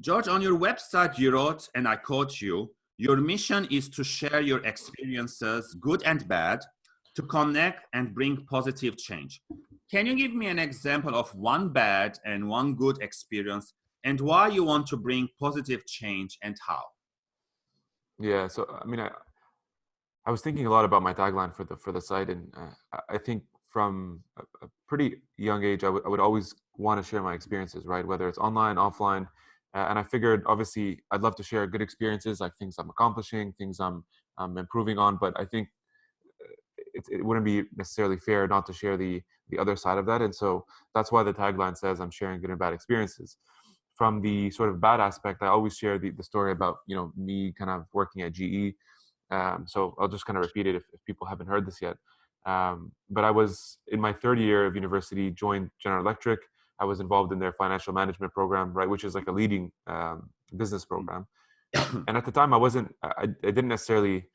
George, on your website, you wrote, and I quote you, your mission is to share your experiences, good and bad, to connect and bring positive change. Can you give me an example of one bad and one good experience and why you want to bring positive change and how? Yeah, so I mean, I, I was thinking a lot about my tagline for the for the site, and uh, I think from a, a pretty young age, I, would always want to share my experiences, right? Whether it's online, offline, uh, and I figured obviously I'd love to share good experiences, like things I'm accomplishing, things I'm I'm improving on. But I think uh, it, it wouldn't be necessarily fair not to share the the other side of that, and so that's why the tagline says I'm sharing good and bad experiences from the sort of bad aspect, I always share the, the story about you know me kind of working at GE. Um, so I'll just kind of repeat it if, if people haven't heard this yet. Um, but I was in my third year of university, joined General Electric. I was involved in their financial management program, right, which is like a leading um, business program. and at the time, I wasn't, I, I didn't necessarily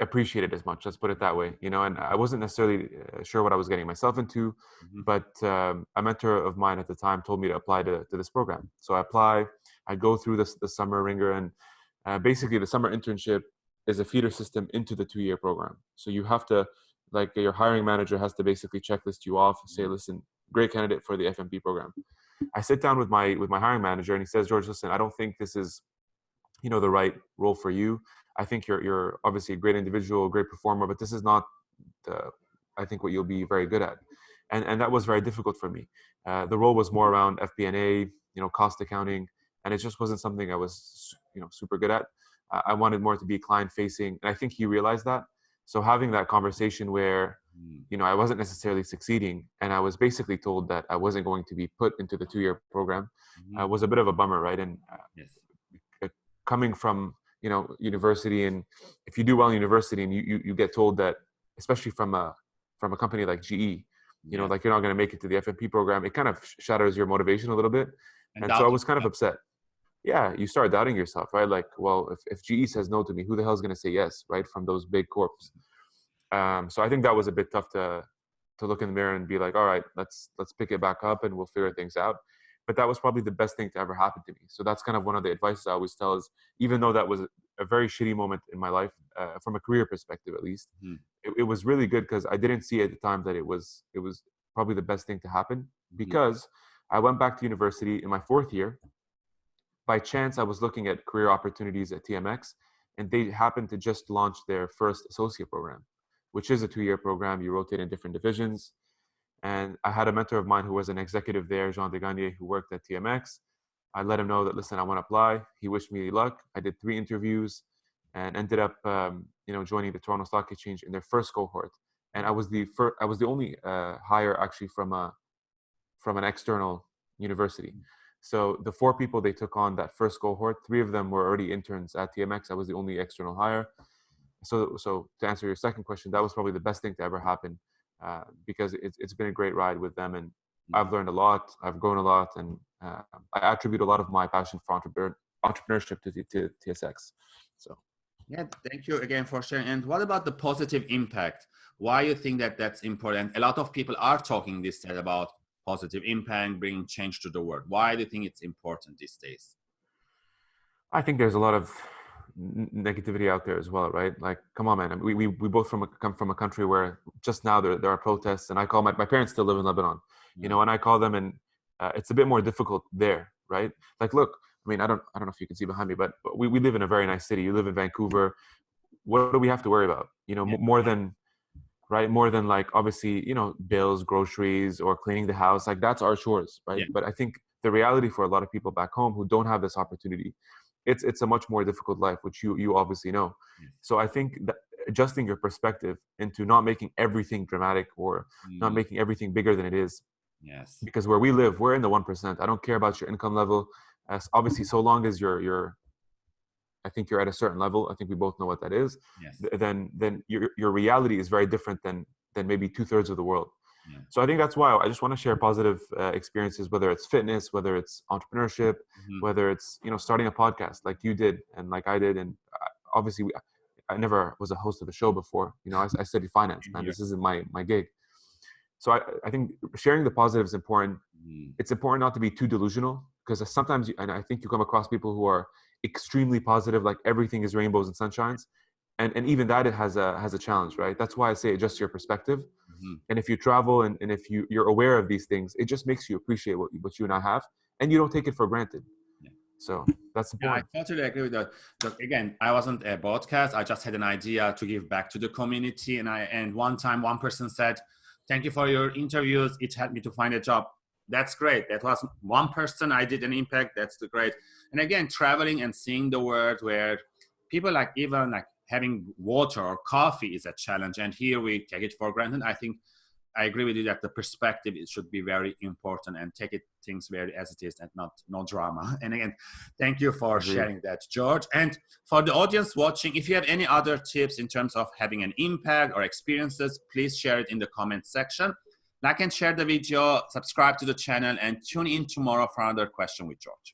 appreciate it as much let's put it that way you know and i wasn't necessarily uh, sure what i was getting myself into mm-hmm. but um, a mentor of mine at the time told me to apply to, to this program so i apply i go through this the summer ringer and uh, basically the summer internship is a feeder system into the two year program so you have to like your hiring manager has to basically checklist you off and say mm-hmm. listen great candidate for the fmp program i sit down with my with my hiring manager and he says george listen i don't think this is you know the right role for you I think you're you're obviously a great individual, a great performer, but this is not the I think what you'll be very good at, and and that was very difficult for me. Uh, the role was more around FP&A, you know, cost accounting, and it just wasn't something I was you know super good at. I wanted more to be client facing, and I think he realized that. So having that conversation where. You know I wasn't necessarily succeeding, and I was basically told that I wasn't going to be put into the two-year program, mm-hmm. uh, was a bit of a bummer, right? And uh, yes. coming from you know university and if you do well in university and you, you, you get told that especially from a from a company like ge you yeah. know like you're not going to make it to the fmp program it kind of shatters your motivation a little bit and, and so i was kind of upset yeah you start doubting yourself right like well if, if ge says no to me who the hell is going to say yes right from those big corps um, so i think that was a bit tough to to look in the mirror and be like all right let's let's pick it back up and we'll figure things out but that was probably the best thing to ever happen to me. So that's kind of one of the advices I always tell is even though that was a very shitty moment in my life, uh, from a career perspective at least, mm. it, it, was really good because I didn't see at the time that it was it was probably the best thing to happen mm-hmm. because I went back to university in my fourth year. By chance, I was looking at career opportunities at TMX, and they happened to just launch their first associate program, which is a two-year program. You rotate in different divisions and I had a mentor of mine who was an executive there, Jean Degagne, who worked at TMX. I let him know that, listen, I want to apply. He wished me luck. I did three interviews and ended up, um, you know, joining the Toronto Stock Exchange in their first cohort. And I was the first, I was the only uh, hire actually from a, from an external university. So the four people they took on that first cohort, three of them were already interns at TMX. I was the only external hire. So, so to answer your second question, that was probably the best thing to ever happen uh, because it's, it's been a great ride with them and I've mm-hmm. learned a lot, I've grown a lot, and uh, I attribute a lot of my passion for entrepreneur, entrepreneurship to, to TSX. So, yeah, thank you again for sharing. And what about the positive impact? Why you think that that's important? A lot of people are talking this day about positive impact, bringing change to the world. Why do you think it's important these days? I think there's a lot of negativity out there as well, right? Like, come on, man. We, we, we both from a, come from a country where just now there, there are protests, and I call my, my parents still live in Lebanon, you know, and I call them, and uh, it's a bit more difficult there, right? Like, look, I mean, I don't, I don't know if you can see behind me, but we, we live in a very nice city. You live in Vancouver. What do we have to worry about? You know, yeah. more than, right? More than like obviously, you know, bills, groceries, or cleaning the house. Like that's our chores, right? Yeah. But I think the reality for a lot of people back home who don't have this opportunity it's it's a much more difficult life which you you obviously know. So i think that adjusting your perspective into not making everything dramatic or mm. not making everything bigger than it is yes. because where we live we're in the 1% i don't care about your income level. As obviously so long as you're you're i think you're at a certain level i think we both know what that is yes. then then your your reality is very different than than maybe two-thirds of the world so I think that's why I just want to share positive uh, experiences, whether it's fitness, whether it's entrepreneurship, mm-hmm. whether it's you know starting a podcast like you did and like I did, and obviously we, I never was a host of a show before. You know, I, I studied finance, man. Yeah. This isn't my my gig. So I, I think sharing the positive is important. Mm-hmm. It's important not to be too delusional because sometimes you, and i think you come across people who are extremely positive like everything is rainbows and sunshines and and even that it has a has a challenge right that's why i say adjust your perspective mm-hmm. and if you travel and, and if you you're aware of these things it just makes you appreciate what, what you and i have and you don't take it for granted yeah. so that's the point. Yeah, I totally agree with that. Look, again, I wasn't a broadcast. I just had an idea to give back to the community. And I and one time one person said, Thank you for your interviews. It helped me to find a job. That's great. That was one person I did an impact. That's the great. And again, traveling and seeing the world where people like even like having water or coffee is a challenge and here we take it for granted. I think i agree with you that the perspective it should be very important and take it things very as it is and not no drama. And again thank you for sharing that george. And for the audience watching if you have any other tips in terms of having an impact or experiences please share it in the comment section. Like and share the video subscribe to the channel and tune in tomorrow for another question with george